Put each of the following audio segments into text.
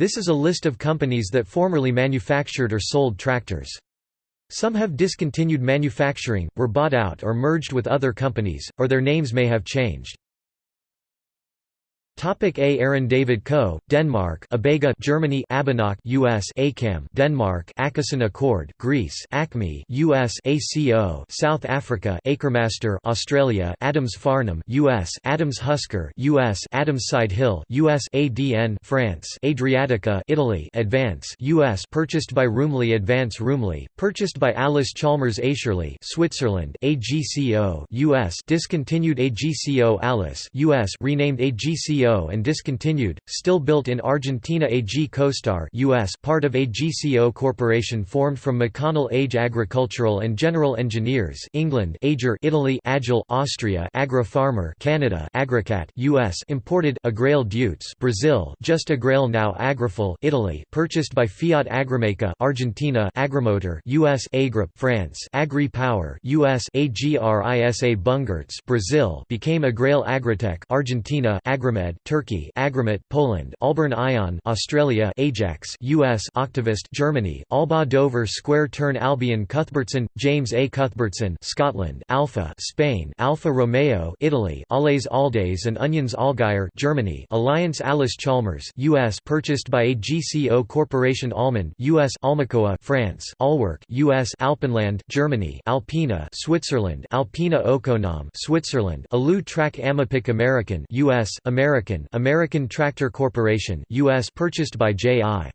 This is a list of companies that formerly manufactured or sold tractors. Some have discontinued manufacturing, were bought out or merged with other companies, or their names may have changed. Topic A. Aaron David Co., Denmark. Abega Germany. Abinaq US ACAM Denmark. Akasan Accord Greece. Acme US ACO South Africa. Acremaster Australia. Adams Farnham US Adams Husker US Adams Side Hill US ADN France. Adriatica Italy. Advance US purchased by Rumely Advance Rumely purchased by Allis Chalmers Aescherli Switzerland. AGCO US discontinued AGCO Allis US renamed AGCO and discontinued, still built in Argentina AG CoStar US part of AGCO Corporation formed from McConnell Age Agricultural and General Engineers England Ager Italy Agile Austria Agra Farmer Canada Agricat US imported Agrale Deutz Brazil Just Agrale now Agrifull Italy purchased by Fiat Agrimeca Argentina Agrimotor US Agrip France Agri Power US AGRISA Bungartz Brazil became Agrale Agritech Argentina Agrimed Turkey Agrimet Poland Alburn Ion Australia Ajax US Octavist Germany Alba Dover Square Turn Albion Cuthbertson James A. Cuthbertson Scotland Alfa Spain Alfa Romeo Italy Allez Alldays and Onions Allgeier Germany Alliance Allis Chalmers US purchased by AGCO Corporation Almond US Almacoa France Allwork US Alpenland Germany Alpina Switzerland Alpina Okonom Switzerland Alu Track Amapic American US American American American Tractor Corporation US purchased by J.I.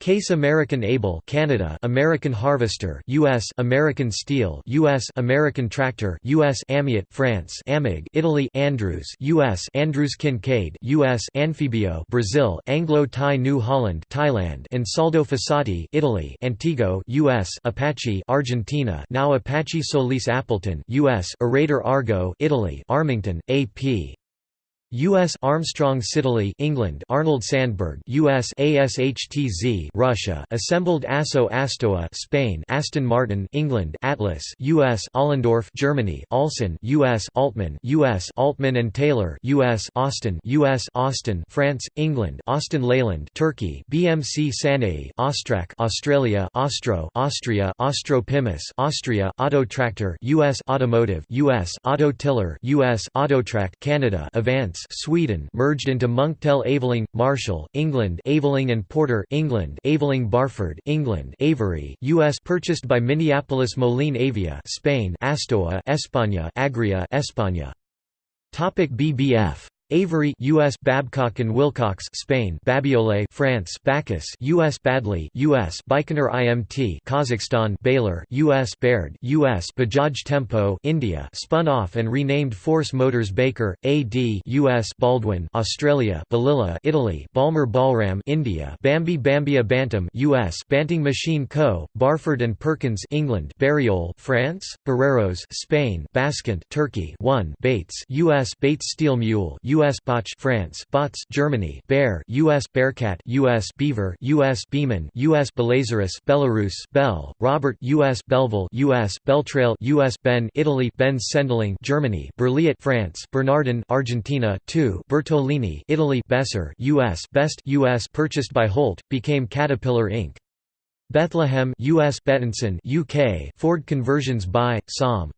Case American Able Canada American Harvester US American Steel US American Tractor US Amiot France Amig Italy Andrews US Andrews Kincaid US Anfibio Brazil Anglo-Thai New Holland Thailand Ansaldo Fossati Italy Antigo US Apache Argentina now Apache Solis Appleton US Orator Argo Italy Armington AP U.S. Armstrong Siddeley England Arnold Sandberg U.S. ASHTZ Russia Assembled Asso Astoa Spain Aston Martin England Atlas U.S. Allendorf Germany Alson U.S. Aultman U.S. Aultman and Taylor U.S. Austin U.S. Austin France England Austin Leyland Turkey BMC Sanei Austrac Australia Austro Austria Pimus Austria Auto Tractor U.S. Automotive U.S. Auto Tiller U.S. Autotrac Canada Avance Sweden merged into Munktell Aveling, Marshall, England Aveling and Porter England Aveling Barford England Avery US purchased by Minneapolis Moline Avia Spain Astoa España Agria España. Topic BBF Avery US Babcock and Wilcox Spain. Babiolet France. Bacchus US Badley US Baikonur IMT Kazakhstan. Baylor US Baird US Bajaj Tempo India. Spun off and renamed Force Motors Baker AD US Baldwin Australia. Balilla Italy. Balmer Balram India. Bambi Bambia Bantam US Banting Machine Co. Barford and Perkins England. Bariol France. Barreros Spain. Bascant Turkey. 1 Bates US Bates Steel Mule U.S. Botch France Bots Germany Bear U.S. Bearcat U.S. Beaver U.S. Beeman U.S. Belarus Belarus Bell Robert U.S. Belleville U.S. Beltrail U.S. Ben Italy Ben Sendeling Germany Berliet France Bernardin Argentina 2 Bertolini Italy Besser U.S. Best U.S. purchased by Holt became Caterpillar Inc. Bethlehem U.S. Bettinson UK Ford conversions by Som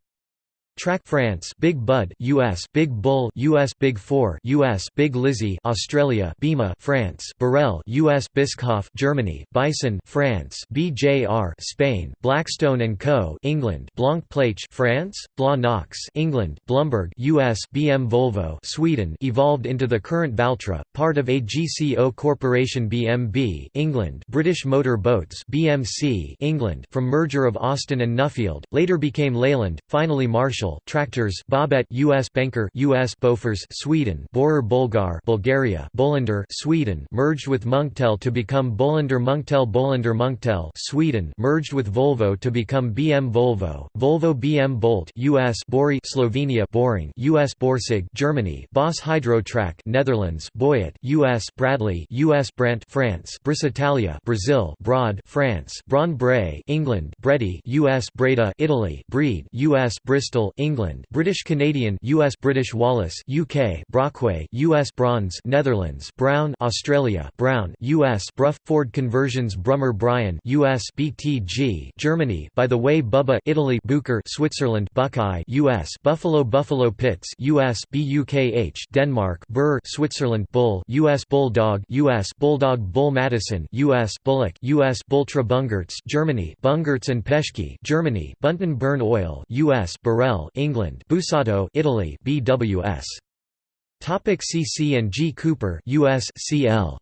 Track France Big Bud US Big Bull US Big 4 US Big Lizzie Australia Bima France Burrell US Bischoff Germany Bison France BJR Spain Blackstone and Co England Blanc Plage France Blanc Knox England Blumberg US BM Volvo Sweden evolved into the current Valtra part of AGCO Corporation BMB England British Motor Boats BMC England from merger of Austin and Nuffield later became Leyland finally Marshall tractors Bobet US Banker US Bofors Sweden Borer Bolgar Bulgaria Bolinder Sweden merged with Munktell to become Bolinder Munktell Bolinder Munktell Sweden merged with Volvo to become BM Volvo Volvo BM Bolt US Bori Slovenia Boring US Borsig Germany Boss Hydrotrack Netherlands Boyet US Bradley US Brandt France Brisitalia Brazil Broad France Braun Bray England Bredy US Breda Italy Breed US Bristol England British Canadian US British Wallace, UK Brockway US Bronze Netherlands Brown Australia Brown US Bruff Ford Conversions Brummer Bryan US BTG Germany by the way Bubba Italy Bucher Switzerland Buckeye US Buffalo Buffalo Pits US BUKH Denmark Burr Switzerland Bull US Bulldog US Bulldog Bull Madison US Bullock US Bultra Bungartz Germany Bungartz and Peschke Germany Bunton Burn Oil US Burrell England Busato Italy BWS Topic CC and G Cooper US CL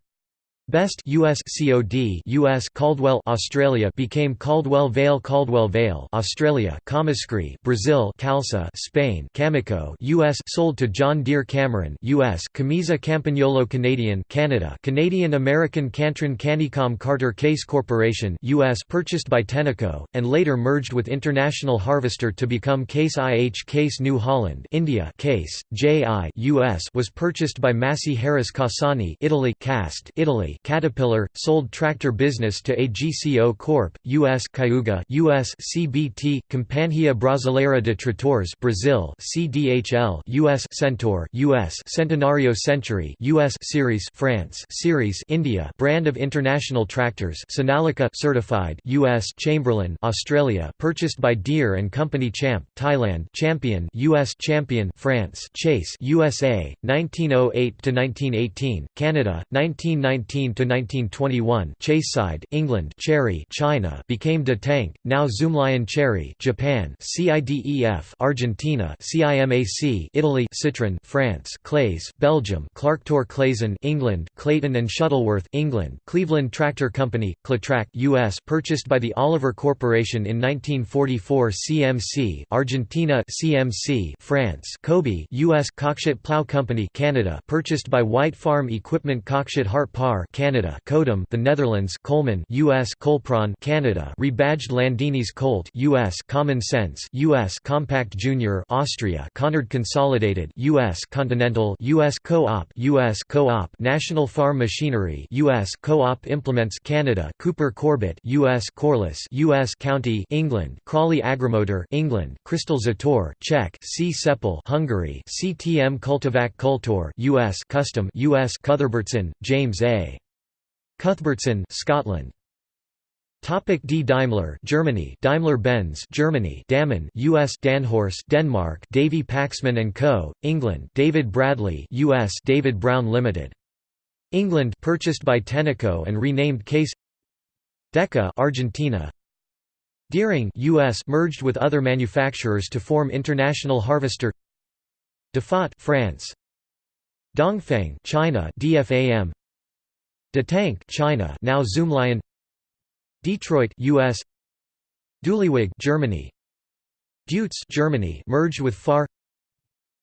Best US COD US Caldwell Australia became Caldwell Vale Caldwell Vale Australia Comiscre Brazil Calça Spain Cameco US sold to John Deere Cameron US Camisa Campagnolo Canadian Canada Canadian American Cantron Canicom Carter Case Corporation US purchased by Tenneco and later merged with International Harvester to become Case IH Case New Holland India Case JI US was purchased by Massey Harris Cassani Italy Cast Italy Caterpillar, sold tractor business to AGCO Corp. U.S. Cayuga U.S. CBT, Companhia Brasileira de Tratores Brazil CDHL U.S. Centaur U.S. Centenario Century U.S. Series France Series India brand of international tractors Sonalika certified U.S. Chamberlain Australia purchased by Deere and Company Champ Thailand Champion U.S. Champion France Chase USA 1908 to 1918 Canada 1919 1921 Chaseside, England Cherry China became De Tank, now Zoomlion Cherry Japan CIDEF Argentina CIMAC Italy Citroën France Clays Belgium Clarktor Claisen England Clayton and Shuttleworth England Cleveland Tractor Company Cletrac US purchased by the Oliver Corporation in 1944 CMC Argentina CMC France Kobe US Cockshutt Plow Company Canada purchased by White Farm Equipment Cockshutt Hart Parr Canada Kodam the Netherlands Coleman US Colpron Canada rebadged Landini's Colt US Common Sense US Compact Junior Austria Conard Consolidated US Continental US Co-op US Co-op National Farm Machinery US Co-op Implements Canada Cooper Corbett US Corliss US County England Crawley Agromotor England Crystal Zator Czech C Sepal Hungary CTM Cultivac Cultor US Custom US Cuthbertson James A Cuthbertson, Scotland. Topic D. Daimler Germany. Daimler-Benz Germany. Damen US Danhorse Denmark. Davy Paxman and Co. England. David Bradley US David Brown Limited. England purchased by Tenneco and renamed Case. Deka Argentina. Deering US merged with other manufacturers to form International Harvester. Dafat France. Dongfeng China. DFAM De Tank China now Zoomlion. Detroit US Duliwig Germany. Deutz Germany merged with Fahr.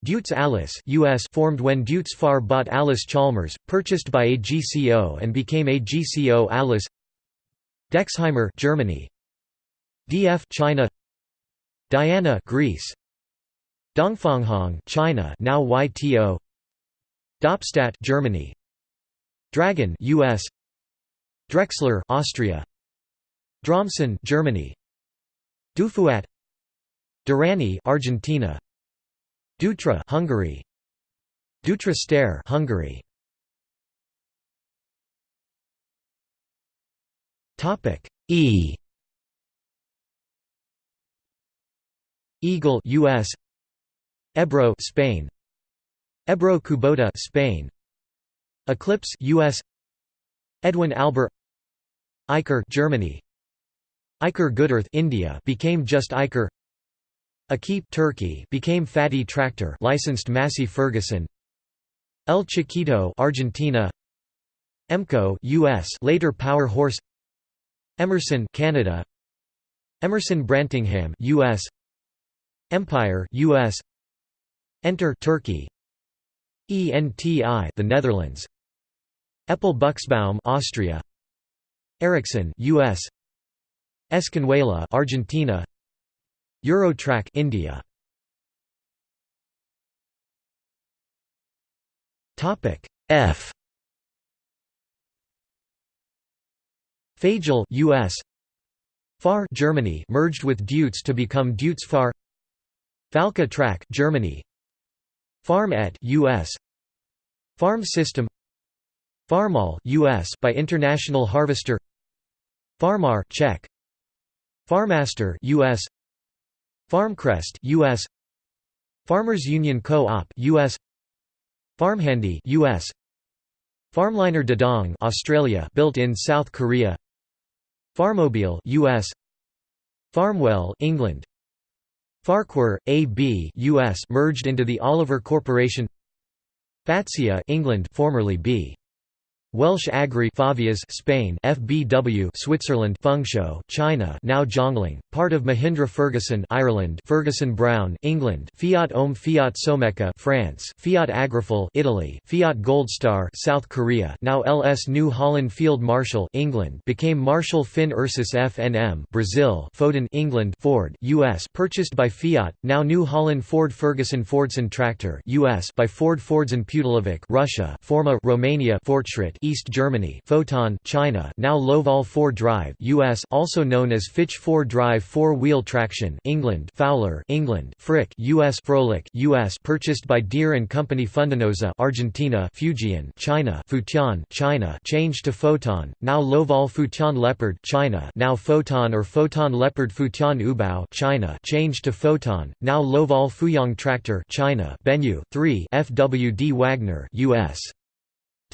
Deutz Allis US formed when Deutz Fahr bought Allis Chalmers purchased by AGCO and became AGCO Allis. Dexheimer Germany. DF China. Diana Greece. Dongfanghong China now YTO Doppstadt Germany Dragon US Drexler Austria. Dromson Germany. Dufuat. Durrani Argentina. Dutra Hungary. Dutra Stair Hungary. Topic E. Eagle US Ebro Spain. Ebro Kubota Spain Eclipse US Edwin Albert. Eicher Germany. Eicher Goodearth India became just Eicher. Akip Turkey became Fatty Tractor licensed Massey Ferguson. El Chiquito Argentina. Emco US later Power Horse. Emerson Canada. Emerson Brantingham US Empire US Enter Turkey. ENTI the Netherlands Eppel Buxbaum Austria. Ericsson US Escanhuela Argentina. Eurotrac India. Topic F. Fagel US Fahr Germany merged with Deutz to become Deutz Fahr Falke Track Germany. Farm Et US Farm System Farmall US by International Harvester. Farmar Czech. Farmaster US Farmcrest US Farmers Union Co-op US Farmhandy US Farmliner Dadong Australia built in South Korea. Farmobile US Farmwell England. Farquhar AB US merged into the Oliver Corporation. Fatsia England formerly B Welsh Agri Favias Spain FBW Switzerland Fengshou China now Zhongling part of Mahindra Ferguson Ireland Ferguson Brown England Fiat Ohm Fiat Someca France Fiat Agrifull Italy Fiat Goldstar South Korea now LS New Holland Field Marshal England became Marshal Finn Ursus FNM Brazil Foden England Ford US purchased by Fiat now New Holland Ford Ferguson Fordson Tractor US by Ford Fordson Pudelovic Russia Forma Romania Fortschritt East Germany Foton China now Lovol 4 Drive US also known as Fitch 4 Drive four-wheel traction England Fowler England Frick US Froelich US purchased by Deere and Company Fundenosa Argentina Fujian China Futian China changed to Foton now Lovol Futian Leopard China now Foton or Foton Leopard Futian Ubao China changed to Foton now Lovol Fuyang Tractor China Benyu 3 FWD Wagner US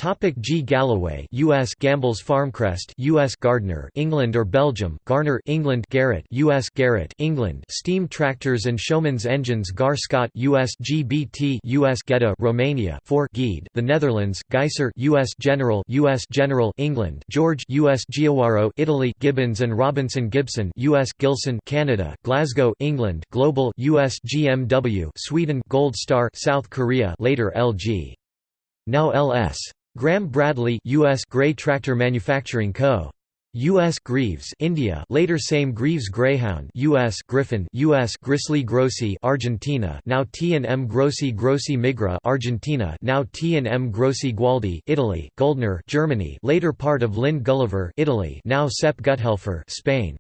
Topic G Galloway US Gamble's Farmcrest US Gardner England or Belgium Garner England Garrett US Garrett England Steam tractors and Showman's engines Gaar Scott US GBT US Geta Romania 4 Geed The Netherlands Geiser US General US General England George US Giowaro Italy Gibbons and Robinson Gibson US Gilson Canada Glasgow England Global US GMW Sweden Gold Star South Korea later LG now LS Graham Bradley US Gray Tractor Manufacturing Co. U.S. Greaves India later same Greaves Greyhound U.S. Griffin U.S. Grizzly Grossi Argentina now T&M Grossi Grossi Migra Argentina now T&M Grossi Gualdi Italy Goldner Germany later part of Linde Gulliver Italy now Sepp Guthelfer Spain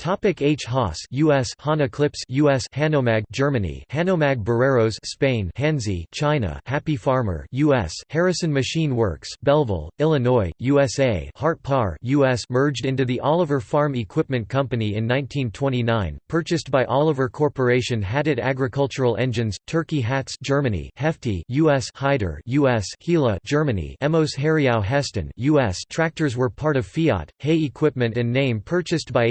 Topic H. Haas US Hana Clips US Hanomag Germany. Hanomag Barreros Spain. Hanzi China. Happy Farmer US Harrison Machine Works Belleville Illinois USA Hart Parr US merged into the Oliver Farm Equipment Company in 1929 purchased by Oliver Corporation Hadid Agricultural Engines Turkey Hatz Germany. Hefty US Heider US Gila Germany. Emos Heriau Hesston US Tractors were part of Fiat. Hay Equipment and name purchased by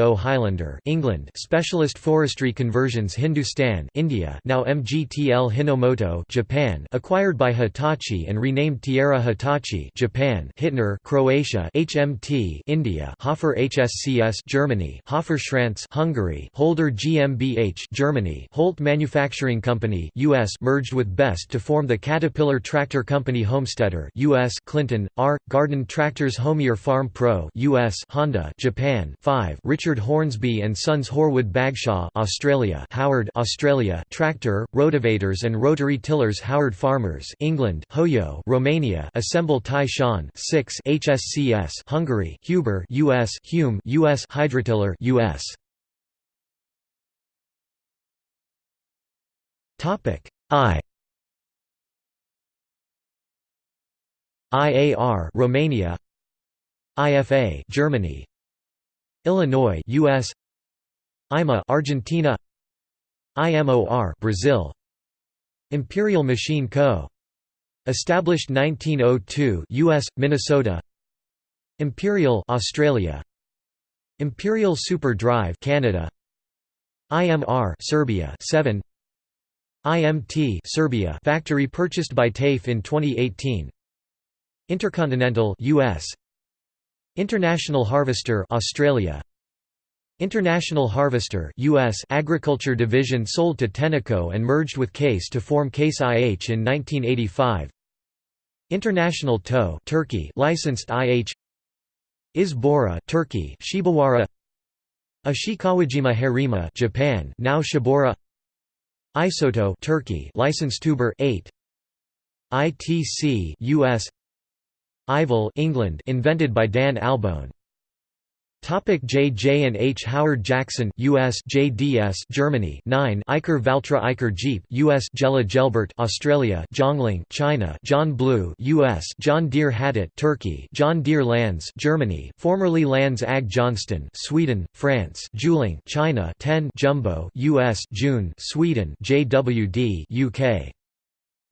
AGCO Highlander England Specialist Forestry Conversions Hindustan India now MGTL Hinomoto Japan acquired by Hitachi and renamed Tierra Hitachi Japan Hittner Croatia HMT India Hofer HSCS Germany Hofer Schranz Hungary Holder GmbH Germany Holt Manufacturing Company US merged with Best to form the Caterpillar Tractor Company Homesteader US Clinton R Garden Tractors Homier Farm Pro US Honda Japan 5 Richard Richard Hornsby and Sons Horwood Bagshaw Australia Howard Australia Tractor, Rotavators and Rotary Tillers Howard Farmers England Hoyo Romania Assemble Tai Shan 6 HSCS Hungary Huber US Hume US Hydrotiller US Topic I. IAR Romania. IFA Germany Illinois US IMA Argentina. IMOR Brazil. Imperial Machine Co. Established 1902 US Minnesota. Imperial Australia. Imperial Super Drive Canada. IMR Serbia 7 IMT Serbia factory purchased by TAFE in 2018 Intercontinental US International Harvester Australia. International Harvester US Agriculture Division sold to Tenneco and merged with Case to form Case IH in 1985 International Tow Turkey licensed IH Izbora Turkey Shibawara. Ishikawajima Harima Japan now Shibaura Isoto Turkey licensed Tuber 8 ITC US Ivel England invented by Dan Albone Topic J. J. and H. Howard Jackson, U.S. JDS, Germany. 9. Eicher Valtra Eicher Jeep, U.S. Jella Gelbert, Australia. Zhongling, China. John Blue, U.S. John Deere Hadit, Turkey. John Deere Lanz, Germany. Formerly Lanz Ag Johnston, Sweden, France. Juling, China. 10. Jumbo, U.S. June, Sweden. JWD, UK.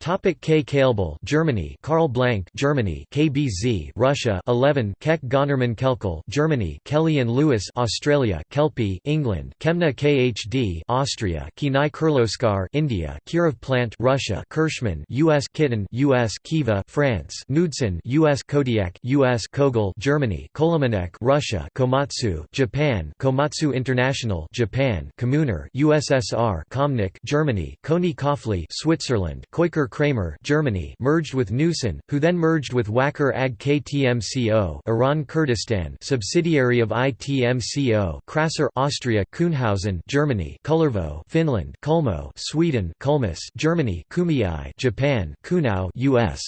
Topic K. Kailbel, Germany. Karl Blank, Germany. KBZ, Russia. 11. Keck Gonnerman Kelkel, Germany. Kelly and Lewis, Australia. Kelpie, England. Kemna KHD, Austria. Kenai Kirloskar India. Kirov Plant, Russia. Kirschman, U.S. Kitten, U.S. Kiva, France. Knudsen, U.S. Kodiak, U.S. Kogel, Germany. Kolomanek, Russia. Komatsu, Japan. Komatsu International, Japan. Kommuner, USSR. Komnik, Germany. Koni Kofli, Switzerland. Koiker Kramer Germany merged with Neuson, who then merged with Wacker AG KTMCO Iran Kurdistan subsidiary of ITMCO Krasser Austria Kuhnhausen Germany Kullervo Finland Kulmo Sweden Kulmus Germany Kumiai Japan Kunau US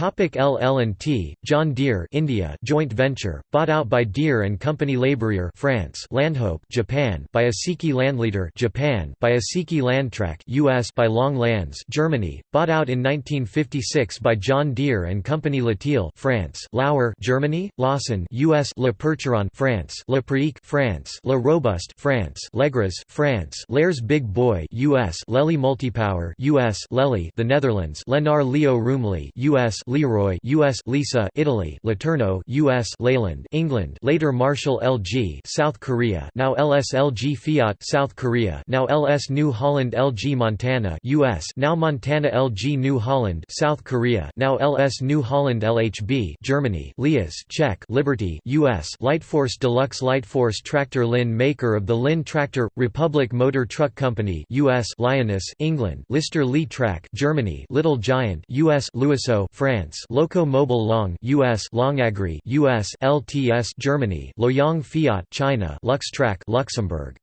LL&T, John Deere India joint venture, bought out by Deere and Company Labourier France Landhope Japan by Asiki Landleader Japan by Asiki Landtrack US by Long Lanz Germany, bought out in 1956 by John Deere and Company Latil France Lauer Germany, Lawson US Le Percheron France Le Preek France Le Robuste France Legras France Lairs Big Boy US Lely Multipower US Lely the Netherlands Lenar Leo Roomley US Leroy US Lisa Italy Laterno US Leyland England later Marshall LG South Korea now LSLG Fiat South Korea now LS New Holland LG Montana US now Montana LG New Holland South Korea now LS New Holland LHB Germany Lias Czech Liberty US Lightforce Deluxe Lightforce Tractor Lynn maker of the Lynn Tractor Republic Motor Truck Company US Lioness England Lister Lee Track Germany Little Giant US Louiseau France France Loco Mobile Long US Longagri US LTS Germany Loyang Fiat China Luxtrack Luxembourg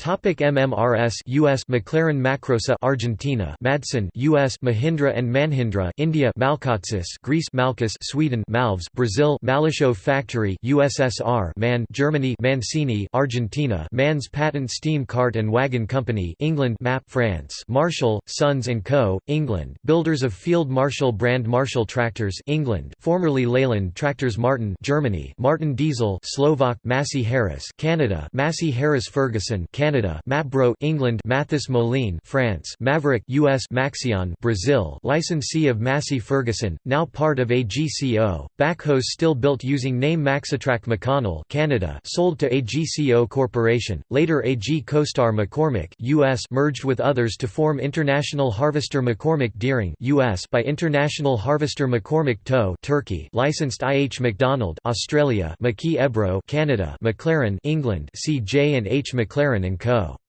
Topic MMRS US McLaren Macrosa Argentina. Madsen US Mahindra and Mahindra India. Malkatsis Greece. Malkus Sweden. Malves Brazil. Malisho Factory USSR Man Germany. Mancini Argentina. Mans Patent Steam Cart and Wagon Company England. MAP France. Marshall Sons and Co. England. Builders of Field Marshall brand Marshall Tractors England. Formerly Leyland Tractors Martin Germany. Martin Diesel Slovak. Massey Harris Canada. Massey Harris Ferguson Canada Canada Mapbro England Mathis Moline France Maverick US Maxion Brazil licensee of Massey Ferguson now part of AGCO backhoes still built using name Maxitrack McConnell Canada sold to AGCO Corporation later AG CoStar McCormick US merged with others to form International Harvester McCormick Deering US by International Harvester McCormick Tow Turkey licensed IH McDonald Australia McKee Ebro Canada McLaren England CJ and H McLaren Co.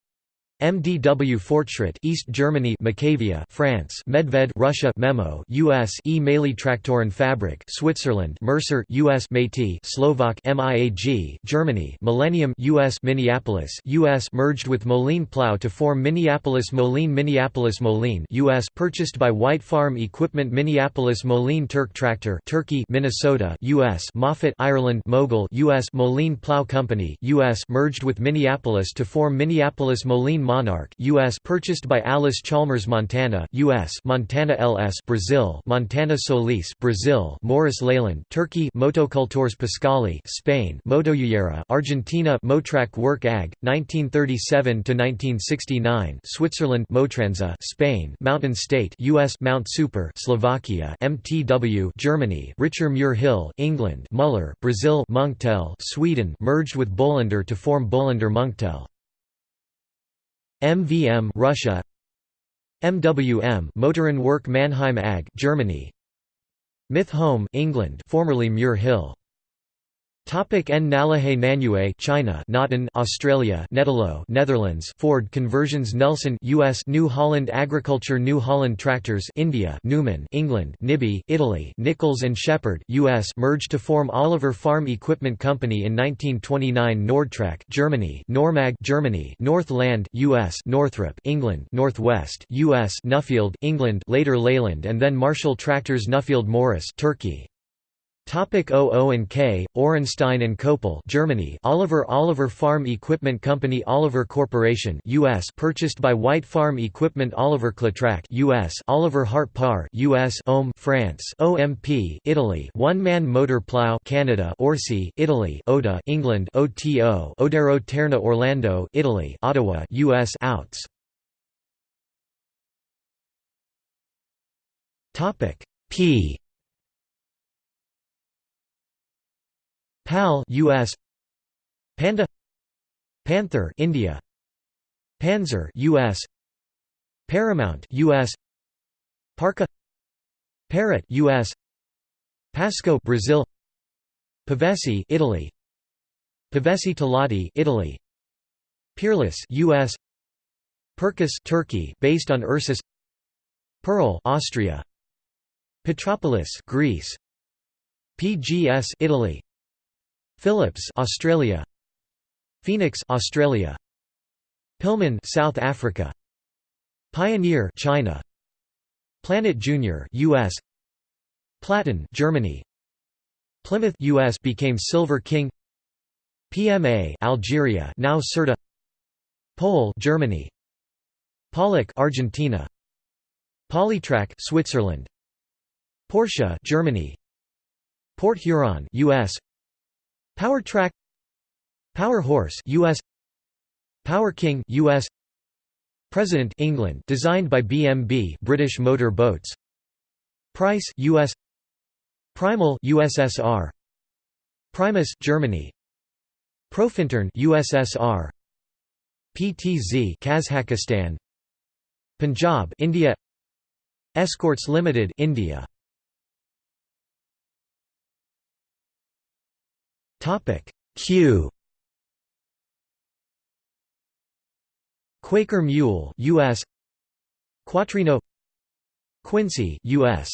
MDW Fortschritt East Germany Macavia France Medved Russia Memo US E Mailey Traktoren Fabrik Switzerland Mercer US Métis Slovak MIAG Germany Millennium US Minneapolis US merged with Moline Plow to form Minneapolis Moline Minneapolis Moline US purchased by White Farm Equipment Minneapolis Moline Turk Tractor Turkey Minnesota US Moffat Ireland Mogul US Moline Plow Company US merged with Minneapolis to form Minneapolis Moline Monarch US purchased by Allis Chalmers Montana US Montana LS Brazil Montana Solis Brazil Morris Leyland Turkey Motocultores Pascali Spain Motoyera Argentina Motrac Work AG 1937 to 1969 Switzerland Motransa Spain Mountain State US Mount Super Slovakia MTW Germany Richer Muir Hill England Muller Brazil Munktell Sweden merged with Bolinder to form Bolinder Munktell MVM Russia. MWM Motoren Work Mannheim AG Germany. Myth Home England formerly Muir Hill Topic N. Nalahe Nanue China Notten Australia Netelo Netherlands Ford Conversions Nelson US New Holland Agriculture New Holland Tractors India Newman England Nibby Italy Nichols and Shepard US merged to form Oliver Farm Equipment Company in 1929 Nordtrack Germany Normag Germany Northland US Northrop England Northwest US Nuffield England later Leyland and then Marshall Tractors Nuffield Morris Turkey Topic OO and K, Orenstein and Koppel Germany. Oliver Oliver Farm Equipment Company Oliver Corporation US purchased by White Farm Equipment Oliver Cletrac US Oliver Hart Parr US Ohm France. OMP Italy. One-man motor plow Canada. Orsi Italy. Oda England. OTO Odero Terna Orlando Italy. Ottawa US Outs. Topic P PAL US Panda. Panther India. Panzer US Paramount US Parka Parrot US Pasco Brazil. Pavesi Italy. Pavesi Talati Italy. Peerless US Perkus Turkey based on Ursus. Pearl Austria. Petropolis Greece. PGS Italy Philips Australia. Phoenix Australia. Pilman South Africa. Pioneer China. Planet Junior US Platin Germany. Plymouth US became Silver King. PMA Algeria now Certa. Pole Germany. Pollock Argentina. Polytrack Switzerland. Porsche Germany. Port Huron US Power Track. Power Horse US Power King US President England designed by BMB British Motor Boats. Price US Primal USSR Primus Germany. Profintern USSR PTZ Kazakhstan. Punjab India. Escorts Limited India Topic. Q. Quaker Mule US Quattrino Quincy US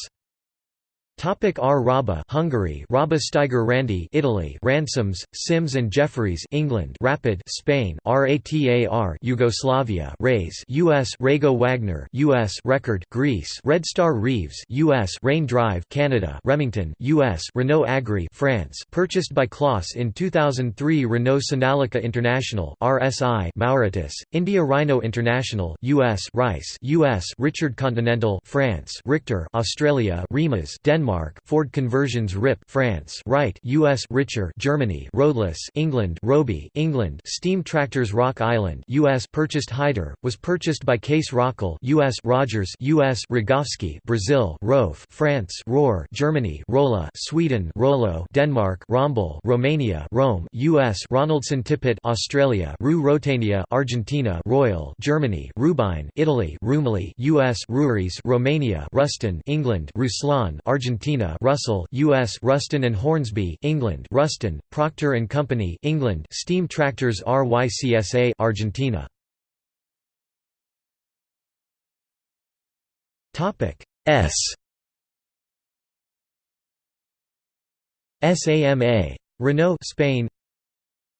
Topic R. Raba Hungary Raba Steiger Randi Italy Ransomes, Sims and Jefferies England Rapid Spain RATAR Yugoslavia Rays US Rago Wagner US Record Greece Red Star Reeves US Rain Drive Canada Remington US Renault Agri France purchased by Claas in 2003 Renault Sonalika International RSI Mauritius India Rhino International US Rice US Richard Continental France Richter Australia Rimac Denmark Denmark Ford Conversions RIP France Wright US Richer Germany Roadless England Roby England Steam Tractors Rock Island US purchased Heider was purchased by Case Rockall US Rogers US Rogovski Brazil Rofe France Rohr Germany Rolla Sweden Rollo Denmark Rombol Romania Rome US Ronaldson Tippett Australia Rue Rotania Argentina Royal Germany Rubine Italy Rumely US Ruries Romania Ruston England Ruslan Argentina Argentina Russell US Ruston and Hornsby England Ruston Procter and Company England Steam Tractors RYCSA Argentina. Topic S. SAMA Renault Spain.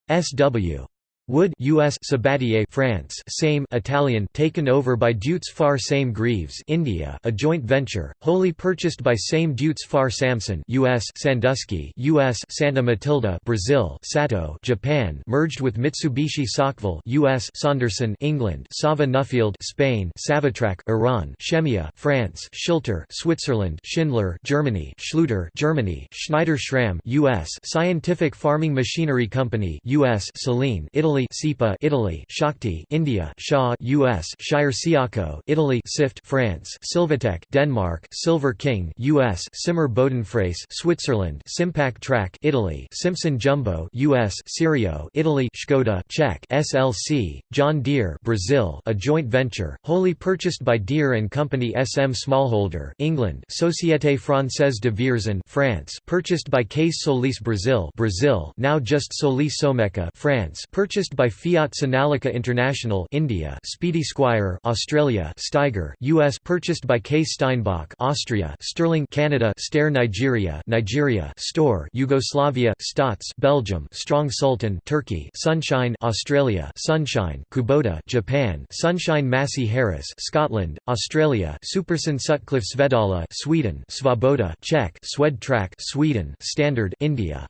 SW Wood US Sabatier France same Italian taken over by Deutz Fahr Same Greaves India a joint venture wholly purchased by Same Deutz Fahr Samson US Sandusky US Santa Matilda Brazil Sato Japan merged with Mitsubishi Saukville US Saunderson England Sava Nuffield Spain Savatrac Iran Shemia France Schilter Switzerland Schindler Germany Schluter Germany Schneider Schramm US Scientific Farming Machinery Company US Saleen Italy Italy SIPA Italy Shakti India Shaw US Shire Siaco Italy SIFT France Silvatech Denmark Silver King US Simmer Bodenfrace Switzerland Simpac Track Italy Simpson Jumbo US Sirio Italy Skoda Czech SLC John Deere Brazil a joint venture wholly purchased by Deere and Company SM Smallholder England Société Française de Vierzon France purchased by Case Solis Brazil Brazil now just Solis Someca France purchased purchased by Fiat Sonalika International India Speedy Squire Australia Steiger US purchased by Case Steinbach Austria Sterling Canada Steyr Nigeria Nigeria Store Yugoslavia Stotz Belgium Strong Sultan Turkey Sunshine Australia Sunshine Kubota Japan Sunshine Massey Harris Scotland Australia Superson Sutcliffe Svedala Sweden Svoboda Czech Swed Track Sweden Standard India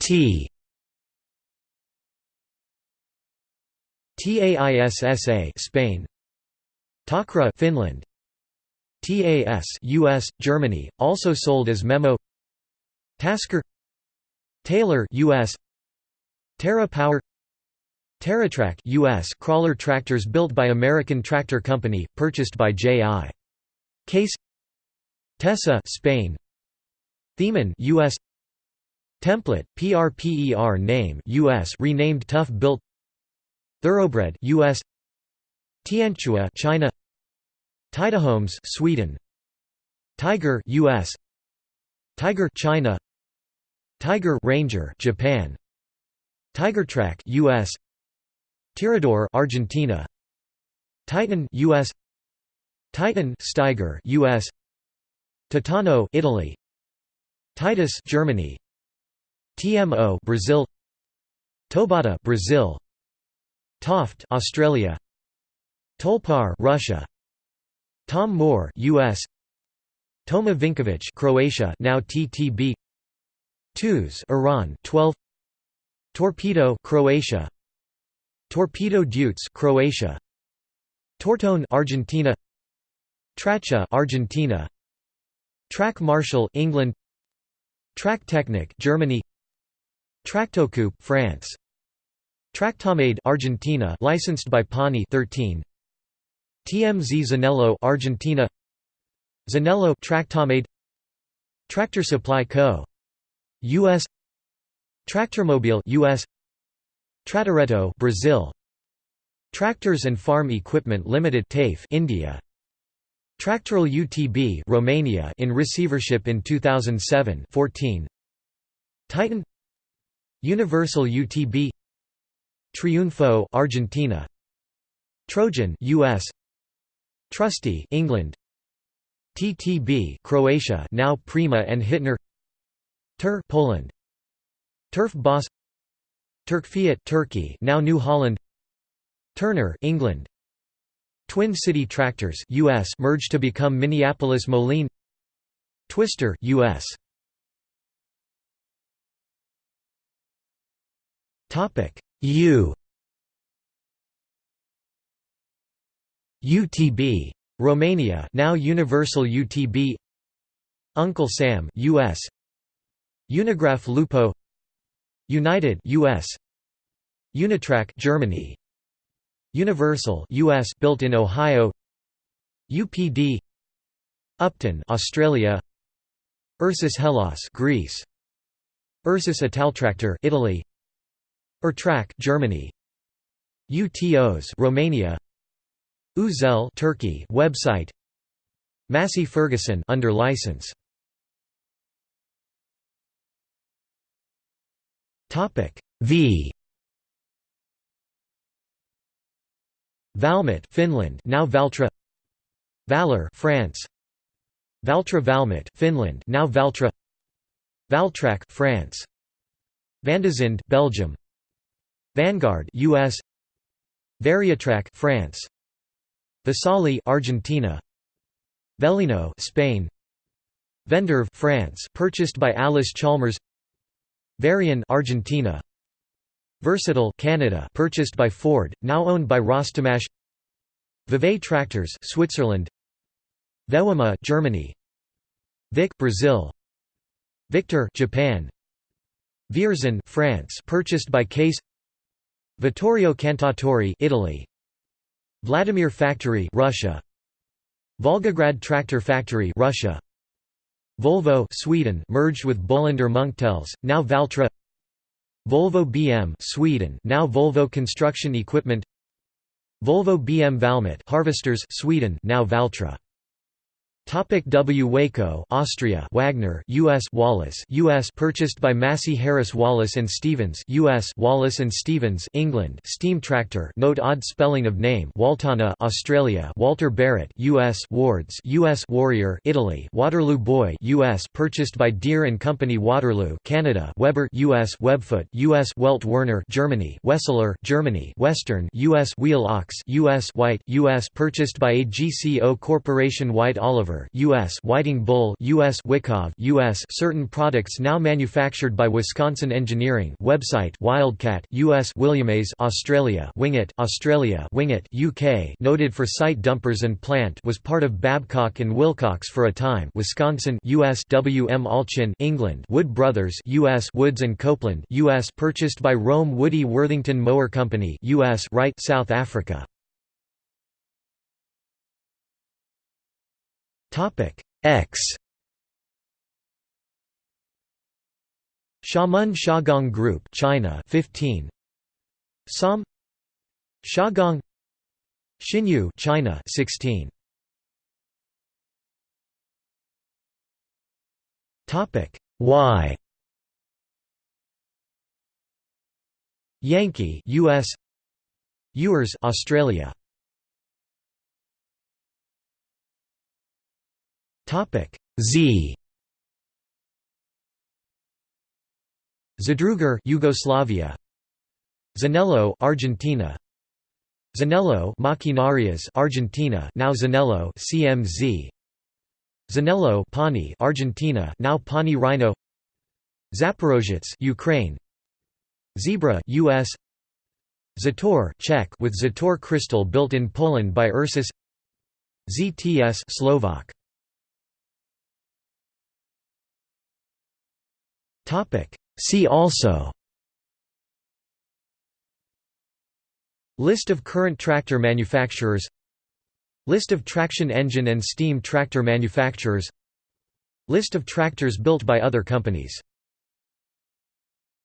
T. TAISSA Spain. Takra Finland. TAS US Germany also sold as Memo. Tasker. Taylor US Terra Power. TerraTrack US crawler tractors built by American Tractor Company purchased by J.I. Case. Tessa Spain. Theman US Template PRPER name US renamed Tough Built Thoroughbred US Tianchua China Tidahomes Sweden Tiger US Tiger China Tiger Ranger Japan Tigertrack US Tirador Argentina Titan US Titan Steiger US Titano Italy Titus Germany TMO Brazil. Tobata Brazil. Toft Australia. Tolpar Russia. Tom Moore US Toma Vinkovic Croatia now TTB Tuz Iran 12 Torpedo Croatia. Torpedo Deutz Croatia. Tortone Argentina. Tracha Argentina. Track Marshall England. Track Technic Germany Tractocoupe France. Tractomade Argentina licensed by Pani 13 TMZ Zanello Argentina. Zanello Tractomade Tractor Supply Co. US Tractormobile US Tratoretto Brazil. Tractors and Farm Equipment Limited TAFE India. Tractoral UTB Romania in receivership in 2007 14 Titan Universal UTB Triunfo Argentina. Trojan US Trusty England. TTB Croatia now Prima and Hitner. Tur Poland. Turf Boss. Turkfiat Turkey now New Holland. Turner England. Twin City Tractors US merged to become Minneapolis Moline. Twister US Topic. U. UTB Romania now Universal UTB Uncle Sam US Unigraph Lupo. United US Unitrack Germany. Universal US built in Ohio. UPD Upton Australia. Ursus Hellas Greece. Ursus Italtractor Italy Ertrac Germany. UTOs Romania. Uzel Turkey website. Massey Ferguson under license. Topic V. Valmet Finland now Valtra. Valor France. Valtra Valmet Finland now Valtra. Valtrac France. Vandezinde Belgium Vanguard US Variatrack France. Vesali Argentina. Velino Spain. Venderve France purchased by Allis Chalmers. Varian Argentina. Versatile Canada purchased by Ford now owned by Rostamash Vevey Tractors Switzerland. Vewima Germany. Vic Brazil. Victor Japan. Vierzon France purchased by Case Vittorio Cantatori Italy. Vladimir Factory Russia. Volgograd Tractor Factory Russia. Volvo Sweden merged with Bolinder Munktells now Valtra. Volvo BM Sweden now Volvo Construction Equipment. Volvo BM Valmet Harvesters Sweden now Valtra Topic W Waco, Austria. Wagner, U.S. Wallace, U.S. Purchased by Massey Harris Wallace and Stevens, U.S. Wallace and Stevens, England. Steam tractor. Note odd spelling of name. Waltana, Australia. Walter Barrett, U.S. Wards, U.S. Warrior, Italy. Waterloo Boy, U.S. Purchased by Deere and Company Waterloo, Canada. Weber, U.S. Webfoot, U.S. Welt Werner, Germany. Wesseler, Germany. Western, U.S. Wheel Ox, U.S. White, U.S. Purchased by AGCO Corporation. White Oliver. U.S. Whiting Bull U.S. Wyckoff U.S. Certain products now manufactured by Wisconsin Engineering website Wildcat U.S. Williamays Australia Wingett Australia Wingett UK noted for site dumpers and plant was part of Babcock and Wilcox for a time Wisconsin U.S. W. M. Alchin England Wood Brothers U.S. Woods and Copeland U.S. purchased by Rome Woody Worthington Mower Company U.S. Wright South Africa Topic X. Xiamen Shagong Group China 15 Som. Shagong Xinyu China 16 Topic Y. Yankee US Ewers Australia Topic Z. Zadrugar Yugoslavia. Zanello Argentina. Zanello Maquinarias Argentina now Zanello CMZ Zanello Pauny Argentina now Pauny Rhino. Zaporozhets Ukraine. Zebra US Zetor Czech with Zetor crystal built in Poland by Ursus. ZTS Slovak See also. List of current tractor manufacturers. List of traction engine and steam tractor manufacturers. List of tractors built by other companies